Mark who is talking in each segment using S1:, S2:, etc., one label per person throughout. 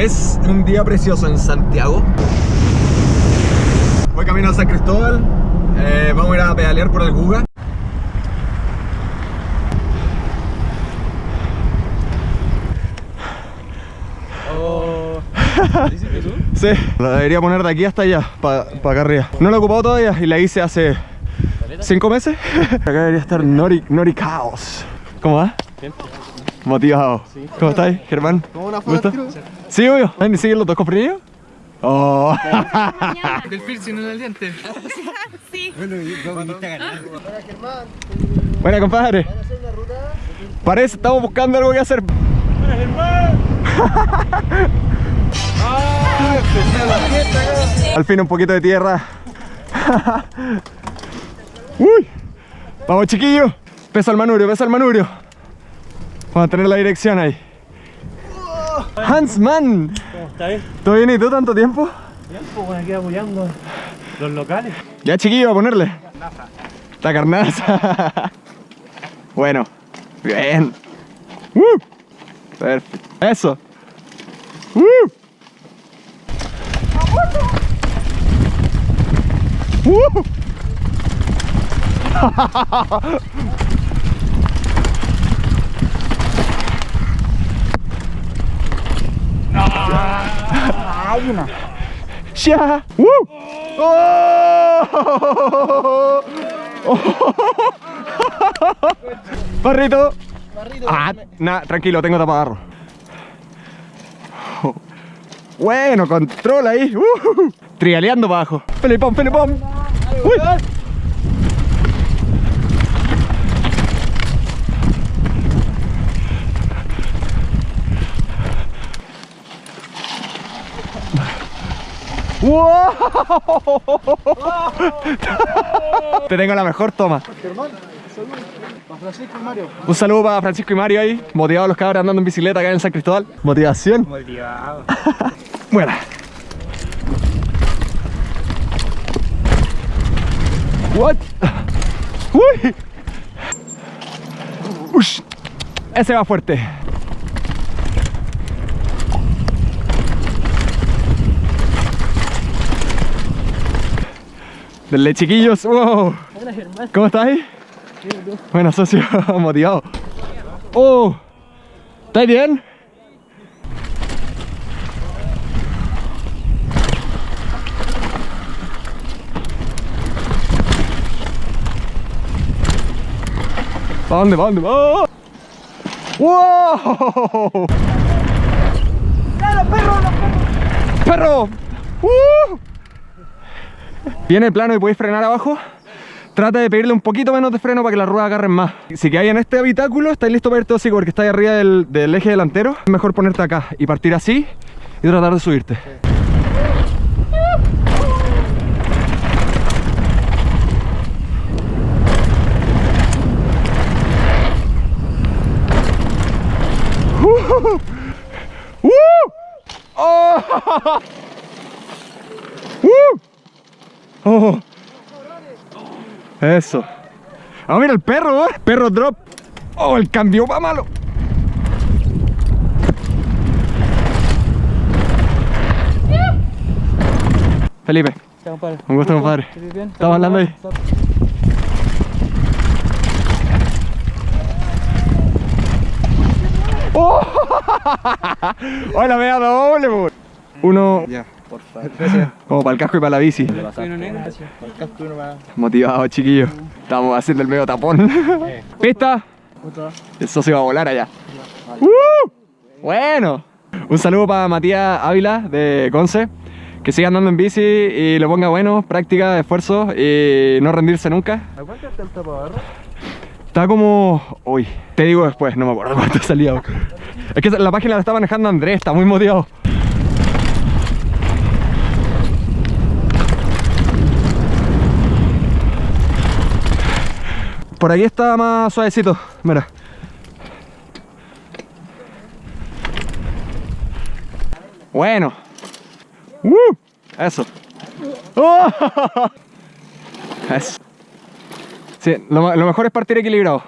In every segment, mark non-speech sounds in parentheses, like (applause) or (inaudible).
S1: Es un día precioso en Santiago. Voy camino a San Cristóbal. Eh, vamos a ir a pedalear por el Guga. Sí, la debería poner de aquí hasta allá, para acá arriba. No la he ocupado todavía y la hice hace cinco meses. (laughs) Acá debería estar Nori, Nori Chaos. ¿Cómo va? Motivado. ¿Cómo estáis, Germán?
S2: ¿Cómo una foto?
S1: Sí, obvio. ¿Ven y siguen los dos cofrinillos? Oh.
S3: Del piercing en el diente.
S4: Sí.
S1: Buena, compadre. Parece, estamos buscando algo que hacer. (laughs) Al fin un poquito de tierra. (laughs) Uy. Vamos chiquillos. Pesa el manubrio, pesa el manubrio. Vamos a tener la dirección ahí. Hansman.
S5: ¿Cómo estáis?
S1: ¿Todo bien y tú tanto tiempo?
S5: Bien, pues bueno, aquí apoyando los locales.
S1: Ya chiquillo, a ponerle. La carnaza. (laughs) bueno, bien. Uh, perfecto. Eso. Uh. (laughs) Uh. ¡Ya! ¡Uh! ¡Oh! (laughs) ¡Barrito! Ah, nah, tranquilo, tengo tapagarro. Bueno, control ahí. Uh, trialeando abajo. Felipón, Felipón. Uy. ¡Wow! Te tengo la mejor toma.
S2: Francisco y Mario.
S1: Un saludo para Francisco y Mario ahí, motivados los cabros andando en bicicleta acá en San Cristóbal. Motivación.
S5: Motivado.
S1: Buena. What? Uy. Ush. Ese va fuerte. Denle chiquillos. Wow. ¿Cómo estáis? Bueno, socio, (laughs) motivado. Oh. ¿Estáis bien? ¿Para dónde? ¿Para dónde? ¡Oh! ¡Wow! perro! ¡Uh! Viene el plano y podéis frenar abajo. Trata de pedirle un poquito menos de freno para que las ruedas agarren más. Si que hay en este habitáculo, estáis listo para irte hocico porque estáis arriba del, del eje delantero. Es mejor ponerte acá y partir así y tratar de subirte. (laughs) ¡Uh! ¡Oh! ¡Uh! (laughs) ¡Oh! Eso. Ah, mira el perro, ¿eh? Perro drop. Oh, el cambio va malo. Felipe, un gusto, compadre. Estamos hablando ahí. ¡Oh! (laughs) ¡Hola, me doble. Uno
S2: Ya, por favor. Gracias.
S1: como para el casco y para la bici. Motivado, chiquillos. Estamos haciendo el medio tapón. ¿Pista? El socio va a volar allá. ¡Uh! Bueno. Un saludo para Matías Ávila de Conce. Que siga andando en bici y lo ponga bueno, práctica, esfuerzo y no rendirse nunca.
S5: ¿A cuánto está el tapabarro?
S1: Está como... Uy, te digo después, no me acuerdo cuánto (laughs) salía. Es que la página la está manejando Andrés, está muy motivado. Por aquí está más suavecito, mira. Bueno. ¡Uh! Eso. ¡Oh! (laughs) Eso. Sí, lo, mejor es partir equilibrado.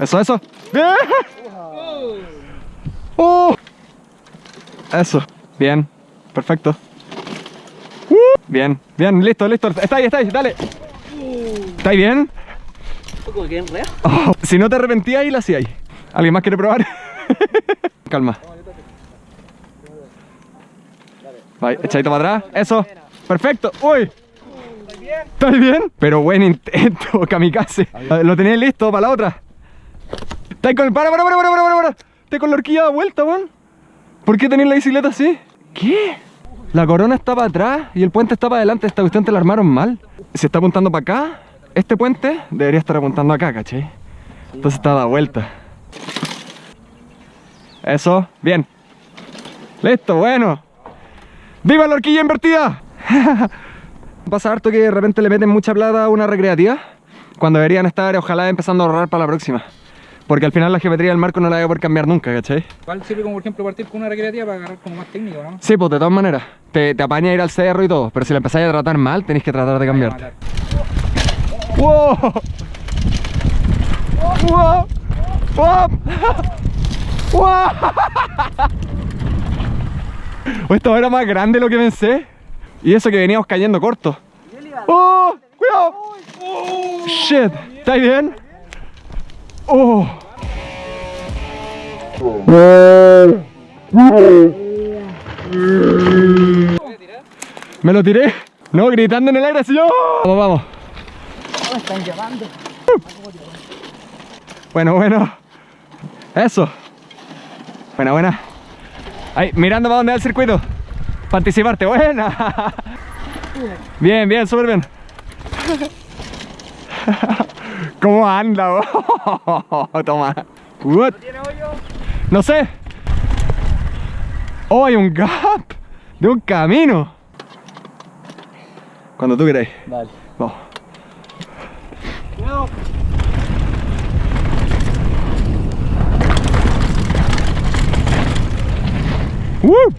S1: Eso, eso. ¡Bien! (laughs) ¡Oh! Eso. Bien. Perfecto. Uh, bien, bien, listo, listo. Está ahí, está ahí, dale. ¿Está ahí bien? (laughs) Si no te arrepentías la hacía ahí. ¿Alguien más quiere probar? (laughs) Calma. Vaya, echadito para atrás. Eso. Perfecto. Uy. ¿Estás bien? Pero buen intento, (laughs) kamikaze. Lo tenías listo para la otra. ¿Estás con el... Para, para, para, para, para, para. ¿Estás con la horquilla de vuelta, weón? ¿Por qué tenés la bicicleta así? ¿Qué? La corona está para atrás y el puente está para adelante. Esta cuestión te la armaron mal. Si está apuntando para acá, este puente debería estar apuntando acá, ¿cachai? Entonces está da vuelta. Eso, bien. Listo, bueno. ¡Viva la horquilla invertida! (laughs) Pasa harto que de repente le meten mucha plata a una recreativa cuando deberían estar, ojalá, empezando a ahorrar para la próxima. Porque al final la geometría del marco no la voy a poder cambiar nunca, ¿cachai?
S3: ¿Cuál sirve como por ejemplo partir con una recreativa para agarrar como más técnico, no?
S1: Sí, pues de todas maneras. Te, te apaña ir al cerro y todo, pero si la empezáis a tratar mal, tenéis que tratar de cambiarte. ¡Wow! ¡Wow! ¡Wow! ¡Wow! (laughs) Esto era más grande de lo que pensé. Y eso que veníamos cayendo corto. ¡Oh! ¡Cuidado! ¡Shit! ¿Estáis bien? ¡Oh! ¿Me lo tiré? No, gritando en el aire así yo. Vamos, vamos. Bueno, bueno. Eso. Buena, buena. Ahí, mirando para dónde va el circuito. Para anticiparte. Buena. (laughs) Bien, bien, súper bien. (laughs) ¿Cómo anda? bo? (laughs) Toma. What? No sé. Oh, hay un gap de un camino. Cuando tú queráis.
S2: Dale.
S1: Vamos. ¡Uh!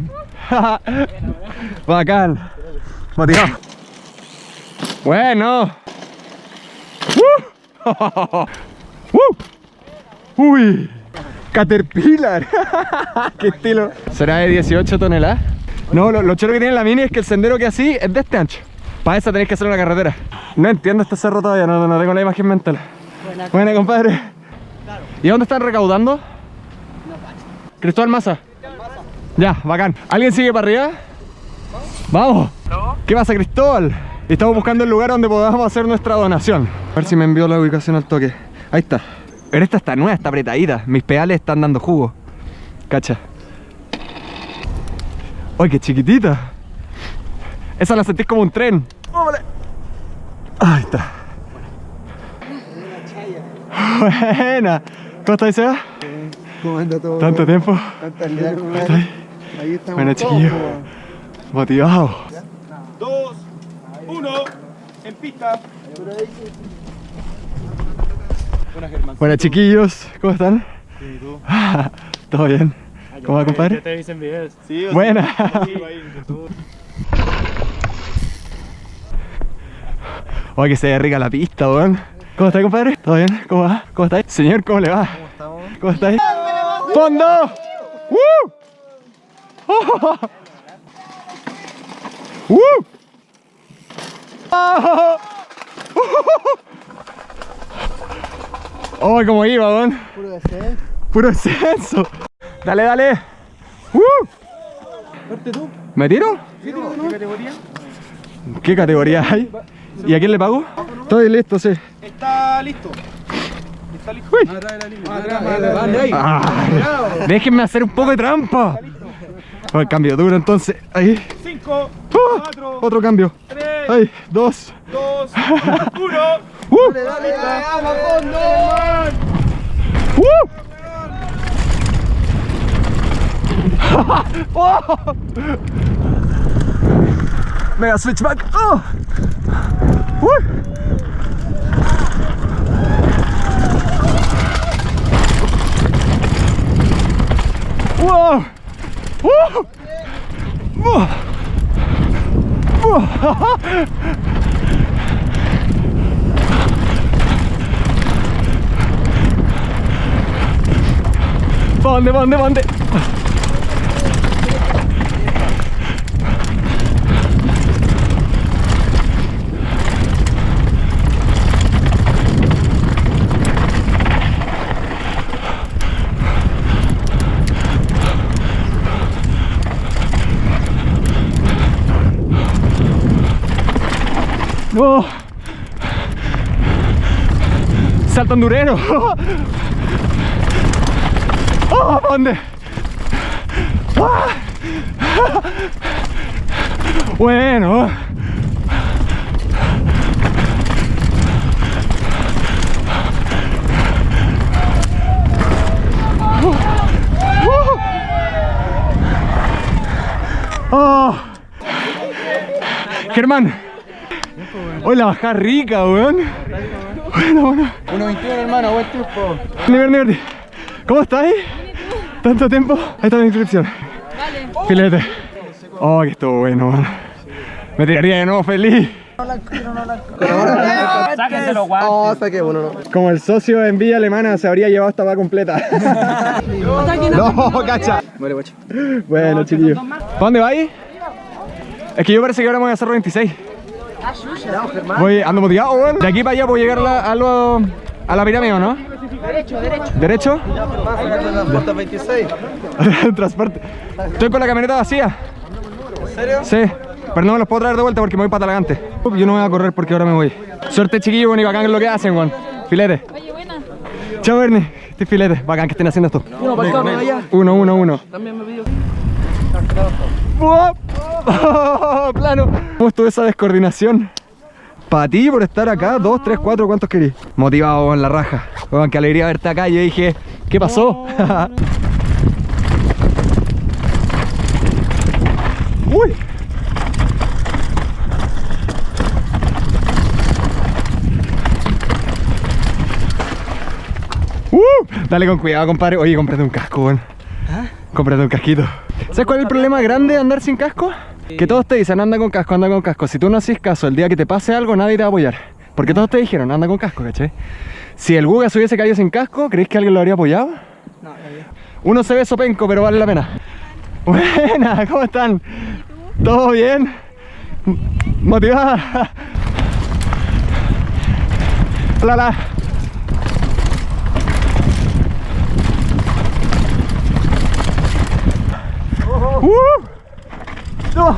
S1: (laughs) Bacán. Motivado. Bueno. ¡Uh! (laughs) ¡Uh! ¡Uy! Caterpillar. (laughs) ¡Qué estilo! ¿Será de 18 toneladas? No, lo, lo choro que tiene la mini es que el sendero que así es de este ancho. Para eso tenéis que hacer una carretera. No entiendo este cerro todavía, no, no tengo la imagen mental. Buena, Buena compadre. ¿Y dónde están recaudando? Cristóbal Maza. Ya, bacán. ¿Alguien sigue para arriba? Vamos. ¿Qué pasa, Cristóbal? Estamos buscando el lugar donde podamos hacer nuestra donación. A ver si me envió la ubicación al toque. Ahí está. Pero esta está nueva, está apretadita. Mis pedales están dando jugo. Cacha. ¡Ay, qué chiquitita! Esa la sentís como un tren. ¡Vámonos! Ahí está. Buena. ¿Cómo estás, Seba?
S2: ¿Cómo anda todo?
S1: ¿Tanto tiempo?
S2: Tantas largas.
S1: ahí?
S2: Ahí estamos.
S1: Bueno,
S2: todos,
S1: chiquillo.
S2: po.
S1: Motivado.
S5: Dos, uno, en pista. Buenas, Germán.
S1: Chiquillos, ¿cómo están?
S5: ¿Y tú? (laughs)
S1: ¿Todo bien? ¿Cómo va, compadre?
S5: Ya te dicen videos. Sí,
S1: Buena. Oye, que se ve rica la pista, weón. ¿Cómo está, compadre? ¿Todo bien? ¿Cómo va? ¿Cómo estáis? Señor, ¿cómo le va?
S2: ¿Cómo estamos?
S1: ¿Cómo estáis? ¡Fondo! ¡Uh! ¡Oh! ¡Uh! ¡Oh! ¡Oh! ¿Cómo iba, weón?
S2: Puro descenso.
S1: Puro descenso. Dale, dale.
S2: Tú.
S1: ¿Me tiro?
S2: ¿Qué categoría?
S1: ¿Qué categoría hay? ¿Y a quién le pago? Estoy listo, sí.
S5: Está listo. Está listo.
S1: Déjenme hacer un poco de trampa. El cambio duro entonces. Ahí.
S5: Cinco,
S1: Uh,
S5: cuatro,
S1: otro cambio.
S5: tres,
S1: Ahí, dos.
S5: dos, (laughs) uno.
S1: Uh,
S2: Dale, dale, dale, vamos a fondo.
S1: uh. Oh. Mega switchback. Oh. Uh. Wow. Uh. Uh. ¿Pa dónde, pa dónde, pa dónde? No. Salto endurero. Oh, ¿pa' ¿Dónde? Ah. Bueno. Oh. Germán. Hoy la bajada rica, weón. Bueno, bueno.
S2: 1.21 hermano, buen tiempo.
S1: Niver, Niver. ¿Cómo estáis? ¿Tanto tiempo? Ahí está la inscripción. Vale. Filete. Oh, que estuvo bueno, man. Me tiraría de nuevo feliz.
S3: Sáquenselo, guau.
S2: Oh, saqué uno, no.
S1: Como el socio en Villa Alemana se habría llevado esta va completa. no, cacha.
S2: Vale, guacho.
S1: Bueno, chiquillos. ¿Para dónde vais? Es que yo parece que ahora me voy a hacer 26. Voy, ando motivado, weón. De aquí para allá puedo llegar a la, a lo- a la pirámide, ¿o no? Derecho, derecho. ¿Derecho?
S2: Puerta (laughs) 26.
S1: Transporte. Estoy con la camioneta vacía.
S2: ¿En serio?
S1: Sí, pero no me los puedo traer de vuelta porque me voy para Talagante. Yo no voy a correr porque ahora me voy. Suerte chiquillo, bueno, y bacán es lo que hacen, weón. Filete.
S4: Oye, buena.
S1: Chao, Bernie. Este filete. Bacán que estén haciendo esto.
S2: Uno para acá, uno allá.
S1: Uno, uno, uno.
S2: También me pidió.
S1: Plano. ¿Cómo estuvo esa descoordinación? Para ti por estar acá, dos, tres, cuatro, ¿cuántos querís? Motivado en la raja. Weón, qué alegría verte acá. Yo dije, ¿qué pasó? (laughs) Uy. Uh, dale con cuidado, compadre. Oye, cómprate un casco, weón. Cómprate un casquito. ¿Sabes cuál es el problema grande de andar sin casco? Que todos te dicen, anda con casco, anda con casco. Si tú no haces caso, el día que te pase algo, nadie te va a apoyar. Porque todos te dijeron, anda con casco, ¿cachai? Si el Guga se hubiese caído sin casco, ¿creéis que alguien lo habría apoyado?
S3: No,
S1: Uno se ve sopenco, pero vale la pena. Buena, ¿cómo están? ¿Todo bien? ¿Motivada? Hola, hola. ¡Uh! ¡No!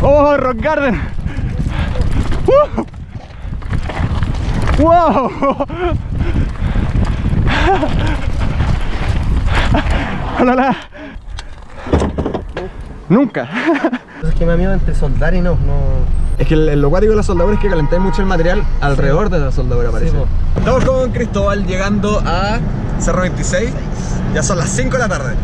S1: ¡Oh, Rock Garden! ¡Uh! ¡Wow! (laughs) Hola, hola. Nunca. (laughs)
S2: Es que me amigo entre soldar y no, no.
S1: Es que el, lo cuático de la soldadura es que calentáis mucho el material alrededor de la soldadura, parece. Estamos con Cristóbal llegando a Cerro 26. Ya son las 5 de la tarde.